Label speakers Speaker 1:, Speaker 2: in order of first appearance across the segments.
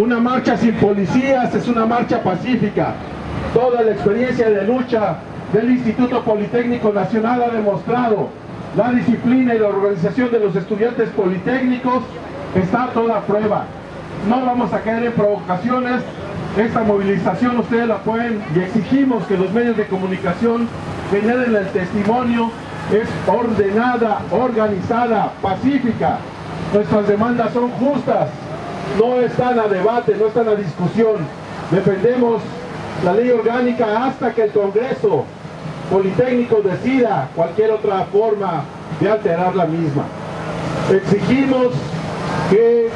Speaker 1: Una marcha sin policías es una marcha pacífica. Toda la experiencia de lucha del Instituto Politécnico Nacional ha demostrado la disciplina y la organización de los estudiantes politécnicos está a toda prueba. No vamos a caer en provocaciones. Esta movilización ustedes la pueden y exigimos que los medios de comunicación generen el testimonio. Es ordenada, organizada, pacífica. Nuestras demandas son justas. No están a debate, no están a discusión. Defendemos la ley orgánica hasta que el Congreso Politécnico decida cualquier otra forma de alterar la misma. Exigimos que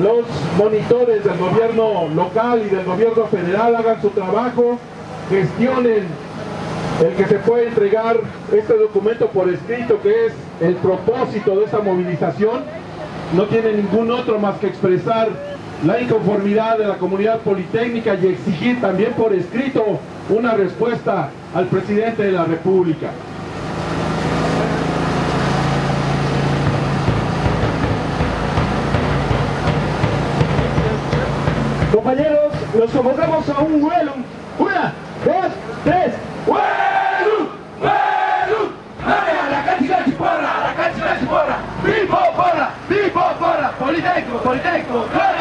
Speaker 1: los monitores del gobierno local y del gobierno federal hagan su trabajo, gestionen el que se puede entregar este documento por escrito, que es el propósito de esta movilización, no tiene ningún otro más que expresar la inconformidad de la comunidad politécnica y exigir también por escrito una respuesta al presidente de la República.
Speaker 2: Compañeros, los convocamos a un vuelo. Una, dos, tres.
Speaker 3: ¡Vuelo! ¡Vuelo! ¡A la cachigachi porra! ¡A la cachigachi porra! ¡Vivo porra! ¡Vivo porra! Politecnico. Hey!